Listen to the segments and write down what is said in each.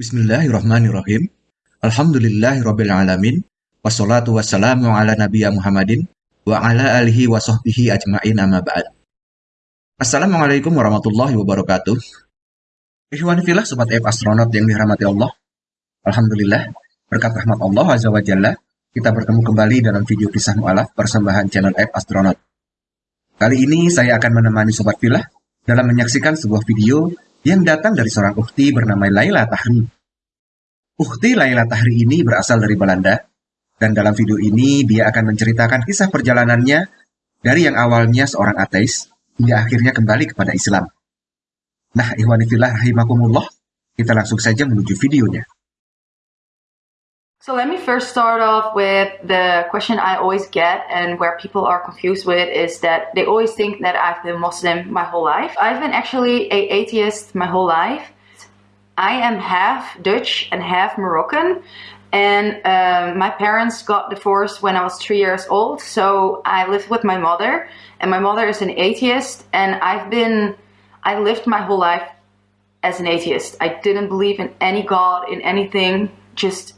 Bismillahirrahmanirrahim. Alhamdulillahirrabbilalamin. Wassalatu wassalamu ala nabiya Muhammadin wa ala alihi wa sahbihi ajma'in amma ba'd. Assalamualaikum warahmatullahi wabarakatuh. Ikhwani filah sobat F astronot yang dirahmati Allah. Alhamdulillah, berkat rahmat Allah Azza wa Jalla, kita bertemu kembali dalam video kisah mu'alaf persembahan channel F Astronaut. Kali ini saya akan menemani sobat filah dalam menyaksikan sebuah video yang datang dari seorang ukti bernama Laila Tahri. Ukti Laila Tahri ini berasal dari Belanda, dan dalam video ini dia akan menceritakan kisah perjalanannya dari yang awalnya seorang ateis hingga akhirnya kembali kepada Islam. Nah, ikhwani fillah rahimakumullah, kita langsung saja menuju videonya. So let me first start off with the question I always get and where people are confused with is that they always think that I've been Muslim my whole life. I've been actually a atheist my whole life. I am half Dutch and half Moroccan and um, my parents got divorced when I was three years old so I lived with my mother and my mother is an atheist and I've been I lived my whole life as an atheist. I didn't believe in any god in anything just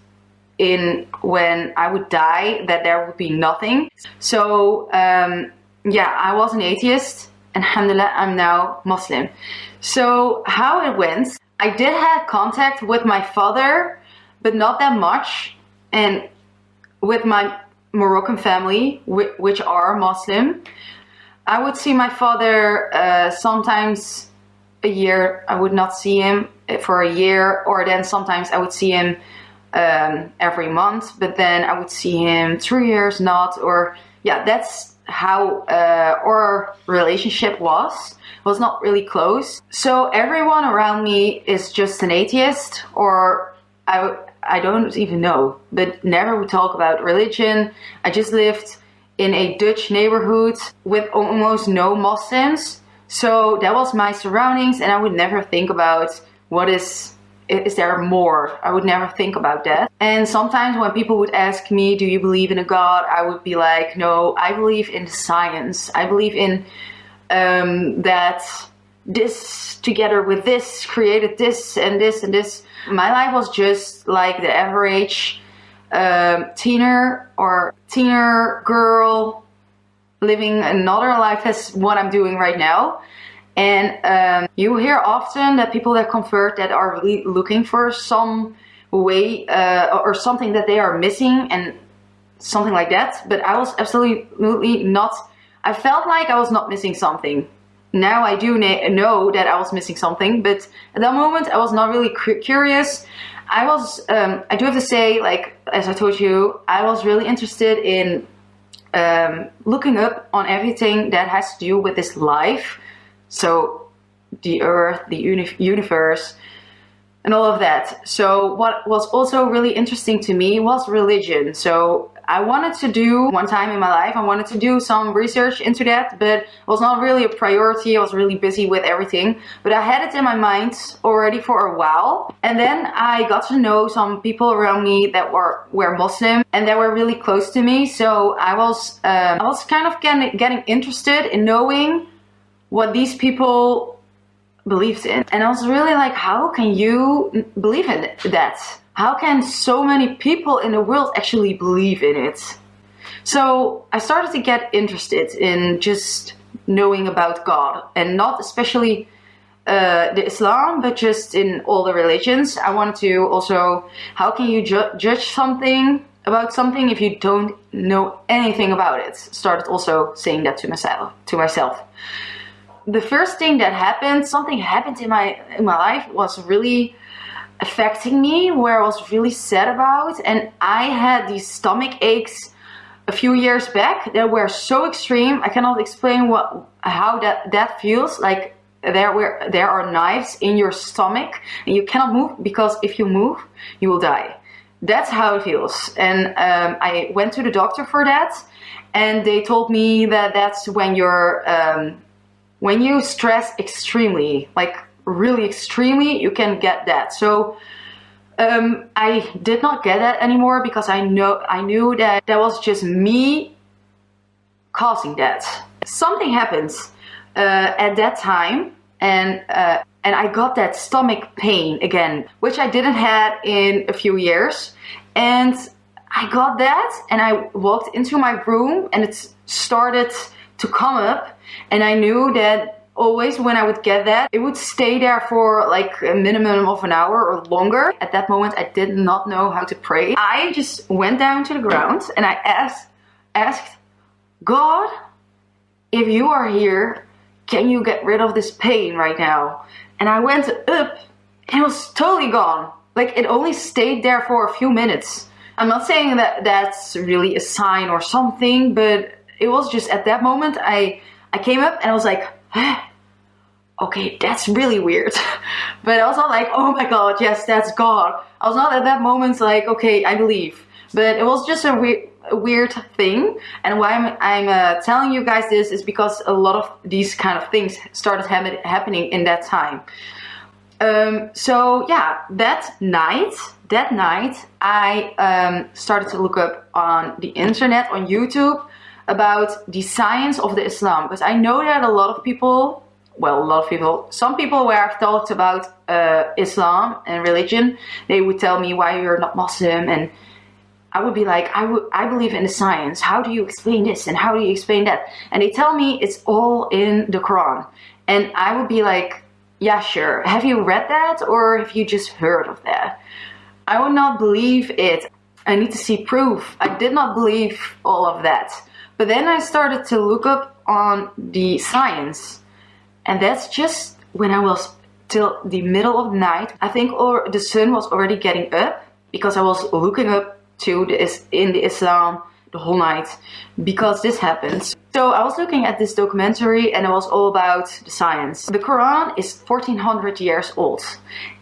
in when I would die that there would be nothing. So um, yeah, I was an atheist. And alhamdulillah, I'm now Muslim. So how it went, I did have contact with my father, but not that much. And with my Moroccan family, which are Muslim, I would see my father uh, sometimes a year. I would not see him for a year, or then sometimes I would see him um, every month, but then I would see him three years not, or yeah, that's how uh, our relationship was. Was not really close. So everyone around me is just an atheist, or I I don't even know, but never would talk about religion. I just lived in a Dutch neighborhood with almost no Muslims. So that was my surroundings and I would never think about what is is there more? I would never think about that. And sometimes when people would ask me, do you believe in a God? I would be like, no, I believe in science. I believe in um, that this together with this created this and this and this. My life was just like the average um, teener or teener girl living another life as what I'm doing right now. And um, you hear often that people that convert that are really looking for some way uh, or something that they are missing and something like that. But I was absolutely not, I felt like I was not missing something. Now I do know that I was missing something, but at that moment I was not really curious. I was, um, I do have to say, like, as I told you, I was really interested in um, looking up on everything that has to do with this life so the earth, the uni universe, and all of that. So what was also really interesting to me was religion. So I wanted to do one time in my life, I wanted to do some research into that, but it was not really a priority. I was really busy with everything, but I had it in my mind already for a while. And then I got to know some people around me that were, were Muslim and they were really close to me. So I was, um, I was kind of getting, getting interested in knowing what these people believed in. And I was really like, how can you believe in that? How can so many people in the world actually believe in it? So I started to get interested in just knowing about God and not especially uh, the Islam, but just in all the religions. I wanted to also, how can you ju judge something about something if you don't know anything about it? Started also saying that to myself. To myself the first thing that happened, something happened in my in my life was really affecting me where I was really sad about and I had these stomach aches a few years back that were so extreme I cannot explain what how that that feels like there were there are knives in your stomach and you cannot move because if you move you will die. That's how it feels and um, I went to the doctor for that and they told me that that's when you're um, when you stress extremely, like really extremely, you can get that. So um, I did not get that anymore because I know I knew that that was just me causing that. Something happens uh, at that time and uh, and I got that stomach pain again, which I didn't had in a few years. And I got that and I walked into my room and it started to come up and I knew that always when I would get that, it would stay there for like a minimum of an hour or longer. At that moment, I did not know how to pray. I just went down to the ground and I asked, asked God, if you are here, can you get rid of this pain right now? And I went up and it was totally gone. Like it only stayed there for a few minutes. I'm not saying that that's really a sign or something, but it was just at that moment I I came up and I was like, okay, that's really weird. but I was not like, oh my god, yes, that's God. I was not at that moment like, okay, I believe. But it was just a weird weird thing and why I'm, I'm uh, telling you guys this is because a lot of these kind of things started ha happening in that time um, so yeah that night that night I um, started to look up on the internet on YouTube about the science of the Islam because I know that a lot of people well a lot of people some people where I've talked about uh, Islam and religion they would tell me why you're not Muslim and I would be like, I, would, I believe in the science. How do you explain this? And how do you explain that? And they tell me it's all in the Quran. And I would be like, yeah, sure. Have you read that? Or have you just heard of that? I would not believe it. I need to see proof. I did not believe all of that. But then I started to look up on the science. And that's just when I was till the middle of the night. I think or the sun was already getting up because I was looking up to the, in the Islam the whole night because this happens. So I was looking at this documentary and it was all about the science. The Quran is 1400 years old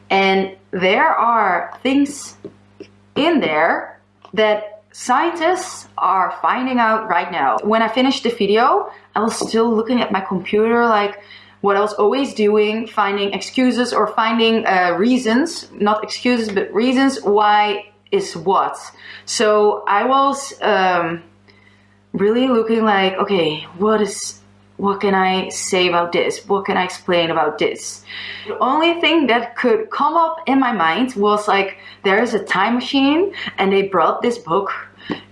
and there are things in there that scientists are finding out right now. When I finished the video, I was still looking at my computer like what I was always doing, finding excuses or finding uh, reasons, not excuses, but reasons why is what. So I was um, really looking like, okay, what is what can I say about this? What can I explain about this? The only thing that could come up in my mind was like, there is a time machine and they brought this book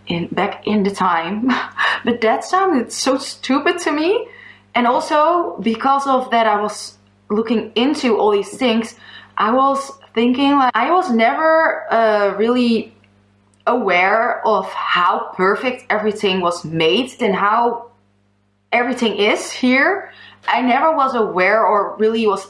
in back in the time. but that sounded so stupid to me. And also because of that I was looking into all these things, I was thinking like I was never uh, really aware of how perfect everything was made and how everything is here. I never was aware or really was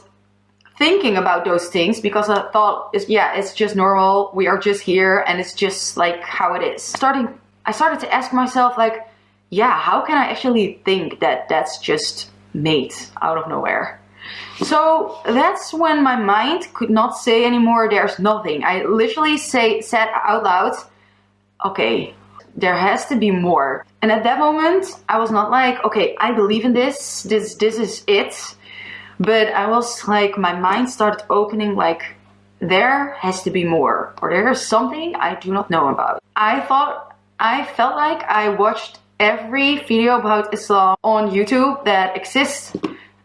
thinking about those things because I thought, yeah, it's just normal. We are just here and it's just like how it is. Starting, I started to ask myself like, yeah, how can I actually think that that's just made out of nowhere? So that's when my mind could not say anymore, there's nothing. I literally say said out loud, okay, there has to be more. And at that moment, I was not like, okay, I believe in this, this, this is it. But I was like, my mind started opening like, there has to be more, or there is something I do not know about. I thought, I felt like I watched every video about Islam on YouTube that exists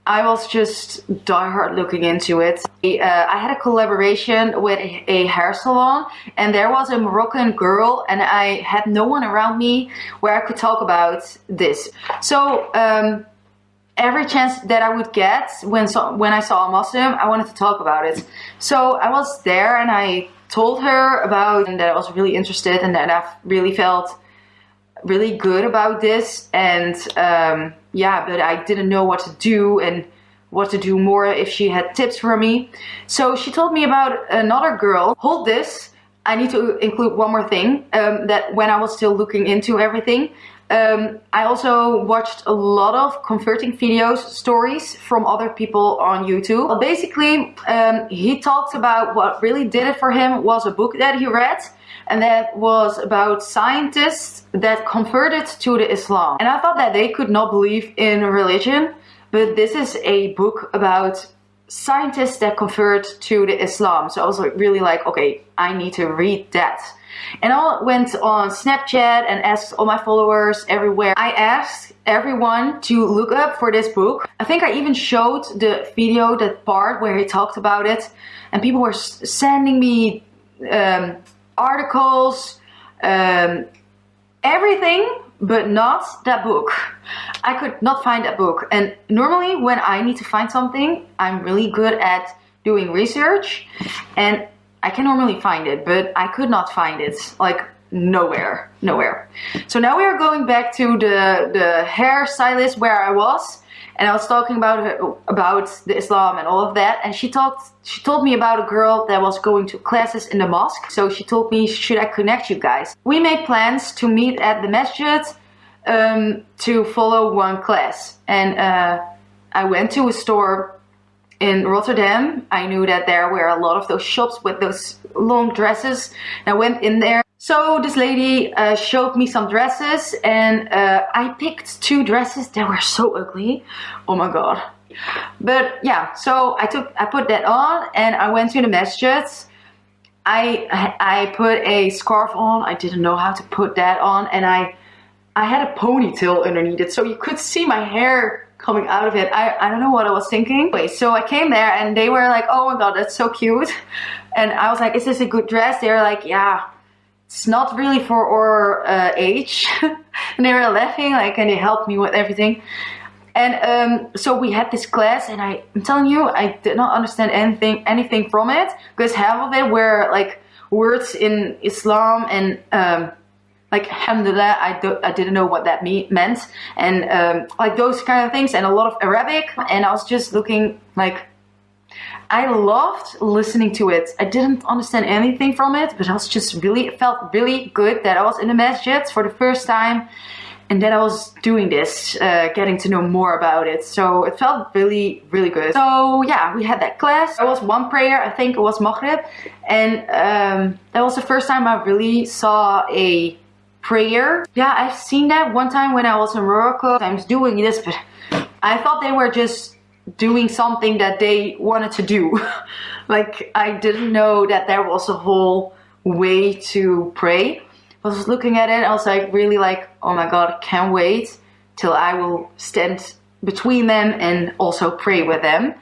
I was just diehard looking into it. Uh, I had a collaboration with a, hair salon and there was a Moroccan girl and I had no one around me where I could talk about this. So um, every chance that I would get when, so, when I saw a Muslim, I wanted to talk about it. So I was there and I told her about and that I was really interested and that I've really felt really good about this and um, yeah but I didn't know what to do and what to do more if she had tips for me. So she told me about another girl hold this I need to include one more thing um, that when I was still looking into everything um, I also watched a lot of converting videos, stories from other people on YouTube. Well, basically, um, he talked about what really did it for him was a book that he read and that was about scientists that converted to the Islam. And I thought that they could not believe in religion, but this is a book about scientists that convert to the Islam. So I was really like, okay, I need to read that. And I went on Snapchat and asked all my followers everywhere. I asked everyone to look up for this book. I think I even showed the video, that part where he talked about it. And people were sending me um, articles, um, everything but not that book. I could not find that book. And normally when I need to find something, I'm really good at doing research and I can normally find it, but I could not find it. Like nowhere, nowhere. So now we are going back to the, the hair stylist where I was and I was talking about her, about the Islam and all of that and she talked she told me about a girl that was going to classes in the mosque so she told me should I connect you guys? We made plans to meet at the masjid um, to follow one class and uh, I went to a store in Rotterdam. I knew that there were a lot of those shops with those long dresses and I went in there so this lady uh, showed me some dresses and uh, I picked two dresses that were so ugly. Oh my god. But yeah, so I took, I put that on and I went to the masjid. I, I put a scarf on. I didn't know how to put that on and I, I had a ponytail underneath it. So you could see my hair coming out of it. I, I don't know what I was thinking. Anyway, so I came there and they were like, oh my god, that's so cute. And I was like, is this a good dress? They were like, yeah, it's not really for our uh, age. and they were laughing, like, and they helped me with everything. And um, so we had this class, and I, I'm telling you, I did not understand anything, anything from it, because half of it were like words in Islam and um, like alhamdulillah I, do, I didn't know what that me meant and um, like those kind of things and a lot of Arabic and I was just looking like I loved listening to it. I didn't understand anything from it, but I was just really, it felt really good that I was in the masjid for the first time and that I was doing this, uh, getting to know more about it. So it felt really, really good. So yeah, we had that class. There was one prayer, I think it was Maghrib. And um, that was the first time I really saw a prayer. Yeah, I've seen that one time when I was in Morocco. I was doing this, but I thought they were just doing something that they wanted to do. like I didn't know that there was a whole way to pray. I was looking at it, I was like really like, oh my god, can't wait till I will stand between them and also pray with them.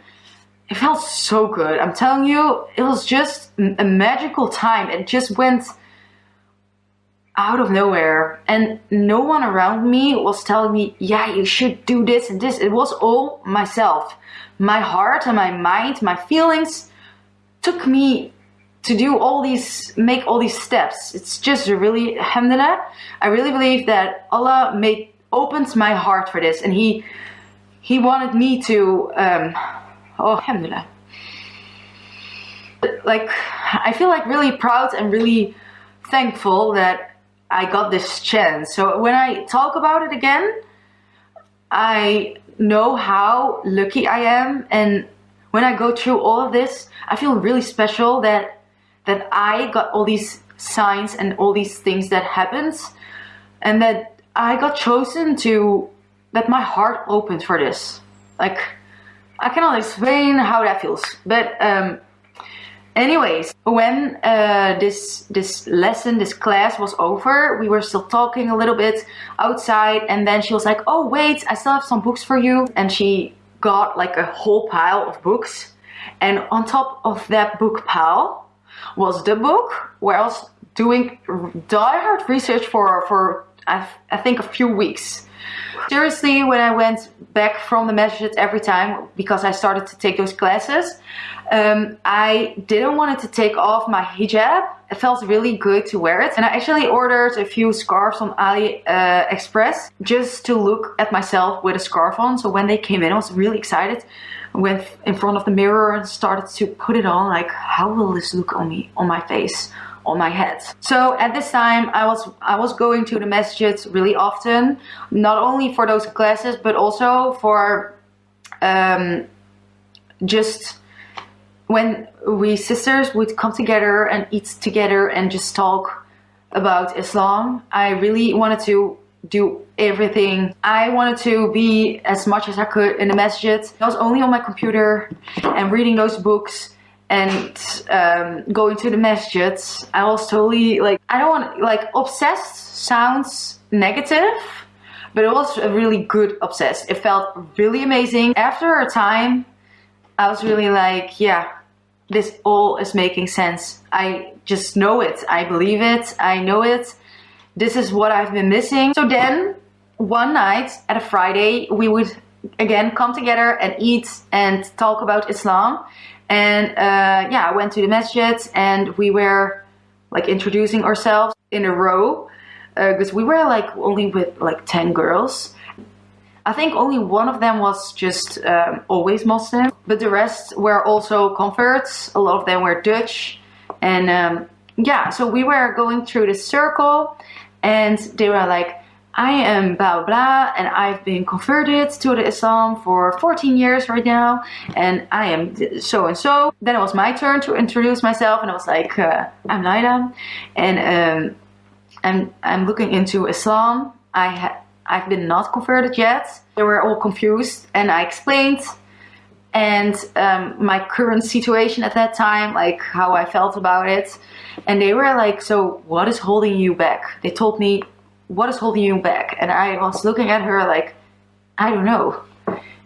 It felt so good. I'm telling you, it was just a magical time. It just went out of nowhere and no one around me was telling me yeah you should do this and this. It was all myself. My heart and my mind my feelings took me to do all these make all these steps. It's just really alhamdulillah i really believe that allah made opens my heart for this and he he wanted me to um oh alhamdulillah. Like i feel like really proud and really thankful that I got this chance. So when I talk about it again, I know how lucky I am and when I go through all of this, I feel really special that that I got all these signs and all these things that happens and that I got chosen to that my heart opened for this. Like I cannot explain how that feels, but um, Anyways, when uh, this this lesson, this class was over, we were still talking a little bit outside and then she was like, oh wait, I still have some books for you. And she got like a whole pile of books. And on top of that book pile was the book where I was doing diehard research for, for I, I think a few weeks. Seriously, when I went back from the masjid every time, because I started to take those classes, um, I didn't want to take off my hijab. It felt really good to wear it. And I actually ordered a few scarves on AliExpress uh, just to look at myself with a scarf on. So when they came in, I was really excited. Went in front of the mirror and started to put it on like, how will this look on me, on my face? On my head. So at this time I was I was going to the masjid really often, not only for those classes but also for um, just when we sisters would come together and eat together and just talk about Islam. I really wanted to do everything. I wanted to be as much as I could in the masjid. I was only on my computer and reading those books and um, going to the masjid, I was totally like, I don't want, like, obsessed sounds negative, but it was a really good obsessed. It felt really amazing. After a time, I was really like, yeah, this all is making sense. I just know it. I believe it. I know it. This is what I've been missing. So then one night at a Friday, we would again come together and eat and talk about Islam. And uh, yeah, I went to the masjid and we were like introducing ourselves in a row because uh, we were like only with like 10 girls. I think only one of them was just um, always Muslim, but the rest were also converts. A lot of them were Dutch. And um, yeah, so we were going through the circle and they were like, I am blah blah and I've been converted to the Islam for 14 years right now and I am so and so. Then it was my turn to introduce myself and I was like, uh, I'm Laila and um, I'm, I'm looking into Islam. I ha I've been not converted yet. They were all confused and I explained and um, my current situation at that time, like how I felt about it. And they were like, so what is holding you back? They told me, what is holding you back? And I was looking at her like, I don't know.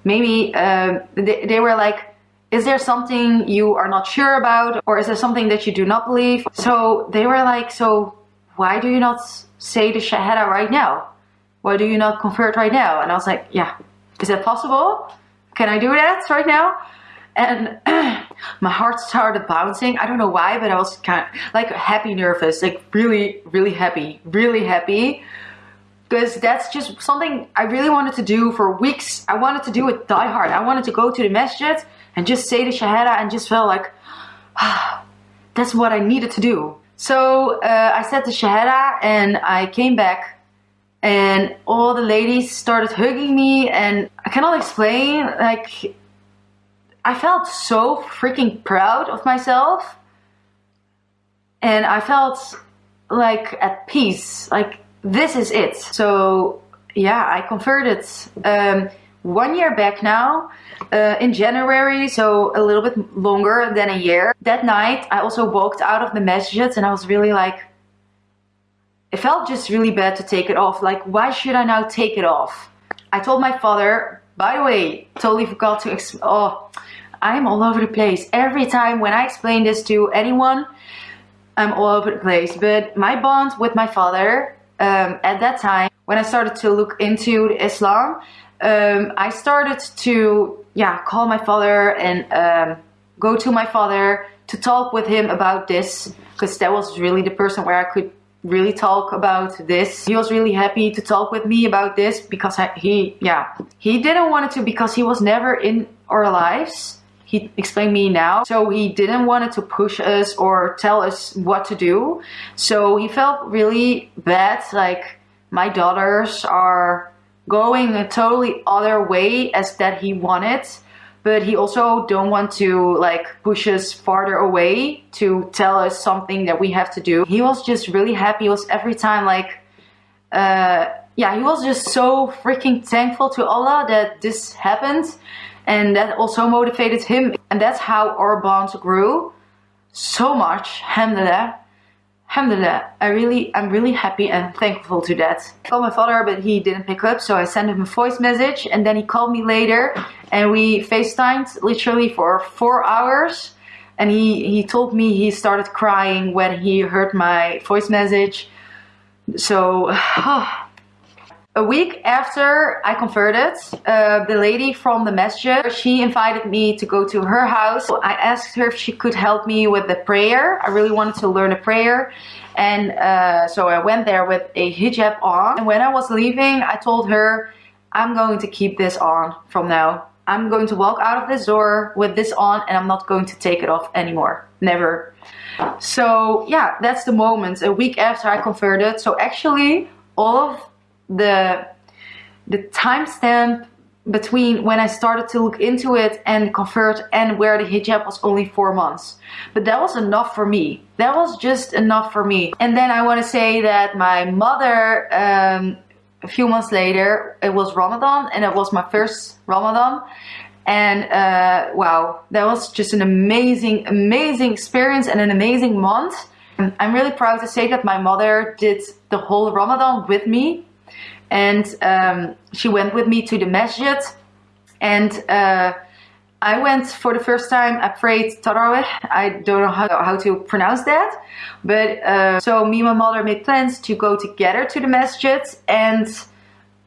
Maybe um, they, they were like, is there something you are not sure about? Or is there something that you do not believe? So they were like, so why do you not say the Shahada right now? Why do you not convert right now? And I was like, yeah, is that possible? Can I do that right now? And my heart started bouncing. I don't know why, but I was kind of like happy, nervous, like really, really happy, really happy. Because that's just something I really wanted to do for weeks. I wanted to do it die hard. I wanted to go to the masjid and just say the Shahada and just felt like, ah, that's what I needed to do. So uh, I said the Shahada and I came back and all the ladies started hugging me and I cannot explain like I felt so freaking proud of myself and I felt like at peace like this is it so yeah I converted um, one year back now uh, in January so a little bit longer than a year that night I also walked out of the masjid and I was really like it felt just really bad to take it off. Like, why should I now take it off? I told my father, by the way, totally forgot to, oh, I'm all over the place. Every time when I explain this to anyone, I'm all over the place. But my bond with my father um, at that time, when I started to look into Islam, um, I started to, yeah, call my father and um, go to my father to talk with him about this because that was really the person where I could really talk about this. He was really happy to talk with me about this because I, he, yeah, he didn't want it to because he was never in our lives. He explained me now. So he didn't want to push us or tell us what to do. So he felt really bad. Like my daughters are going a totally other way as that he wanted but he also don't want to like push us farther away to tell us something that we have to do. He was just really happy. He was every time like, uh, yeah, he was just so freaking thankful to Allah that this happened and that also motivated him. And that's how our bond grew so much, alhamdulillah. Alhamdulillah, I really, I'm really happy and thankful to that. I called my father, but he didn't pick up, so I sent him a voice message, and then he called me later, and we FaceTimed literally for four hours. And he, he told me he started crying when he heard my voice message. So, oh, A week after I converted, uh, the lady from the masjid, she invited me to go to her house. I asked her if she could help me with the prayer. I really wanted to learn a prayer. And uh, so I went there with a hijab on. And when I was leaving, I told her, I'm going to keep this on from now. I'm going to walk out of this door with this on and I'm not going to take it off anymore. Never. So yeah, that's the moment. A week after I converted. So actually all of the the timestamp between when I started to look into it and convert and wear the hijab was only four months. But that was enough for me. That was just enough for me. And then I want to say that my mother, um, a few months later, it was Ramadan and it was my first Ramadan. And uh, wow, that was just an amazing, amazing experience and an amazing month. I'm really proud to say that my mother did the whole Ramadan with me. And um, she went with me to the masjid. And uh, I went for the first time, I prayed Tarawih. I don't know how, how to pronounce that. But uh, so me and my mother made plans to go together to the masjid. And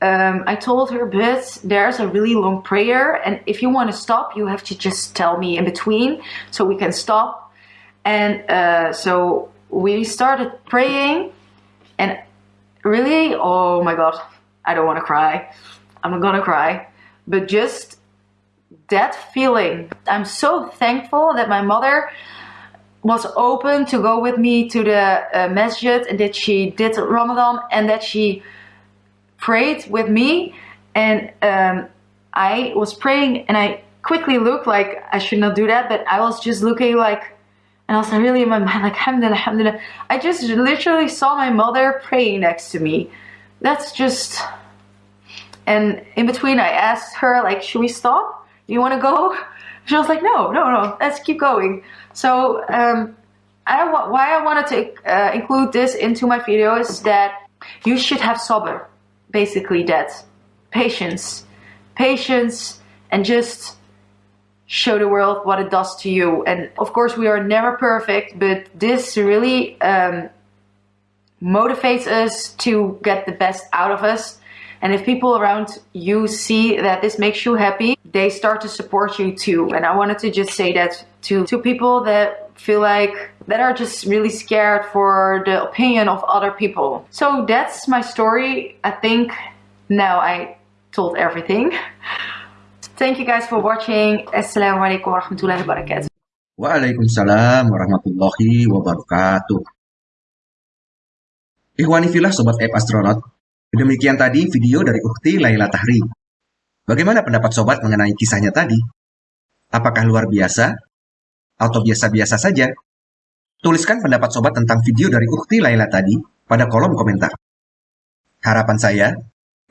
um, I told her, but there's a really long prayer. And if you want to stop, you have to just tell me in between so we can stop. And uh, so we started praying. And really, oh my God, I don't want to cry. I'm not gonna cry. But just that feeling. I'm so thankful that my mother was open to go with me to the uh, masjid and that she did Ramadan and that she prayed with me and um, I was praying and I quickly looked like I should not do that but I was just looking like and I was really in my mind like alhamdulillah, alhamdulillah. I just literally saw my mother praying next to me. That's just and in between I asked her like should we stop? Do you want to go? She was like no no no let's keep going. So um, I, why I wanted to uh, include this into my video is that you should have sabr basically that patience patience and just show the world what it does to you and of course we are never perfect but this really um, motivates us to get the best out of us and if people around you see that this makes you happy they start to support you too and i wanted to just say that to to people that feel like that are just really scared for the opinion of other people. So that's my story. I think now I told everything. Thank you guys for watching. Assalamualaikum warahmatullahi wabarakatuh. Waalaikumsalam warahmatullahi wabarakatuh. Ikhwani filah Sobat App Astronaut, demikian tadi video dari Ukti Laila Tahri. Bagaimana pendapat Sobat mengenai kisahnya tadi? Apakah luar biasa atau biasa-biasa saja? Tuliskan pendapat sobat tentang video dari Ukti Laila tadi pada kolom komentar. Harapan saya,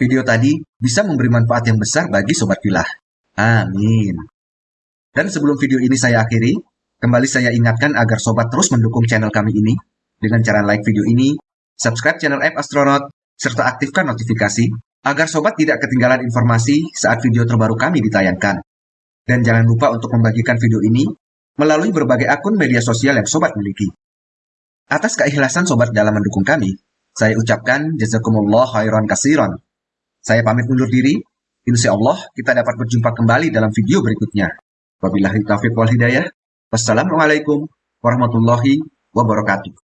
video tadi bisa memberi manfaat yang besar bagi sobat filah. Amin. Dan sebelum video ini saya akhiri, kembali saya ingatkan agar sobat terus mendukung channel kami ini dengan cara like video ini, subscribe channel App Astronaut, serta aktifkan notifikasi agar sobat tidak ketinggalan informasi saat video terbaru kami ditayangkan. Dan jangan lupa untuk membagikan video ini melalui berbagai akun media sosial yang Sobat miliki. Atas keikhlasan Sobat dalam mendukung kami, saya ucapkan jazakumullah khairan kasiran. Saya pamit undur diri, insya Allah kita dapat berjumpa kembali dalam video berikutnya. Wabillahi taufiq wal hidayah. Wassalamualaikum warahmatullahi wabarakatuh.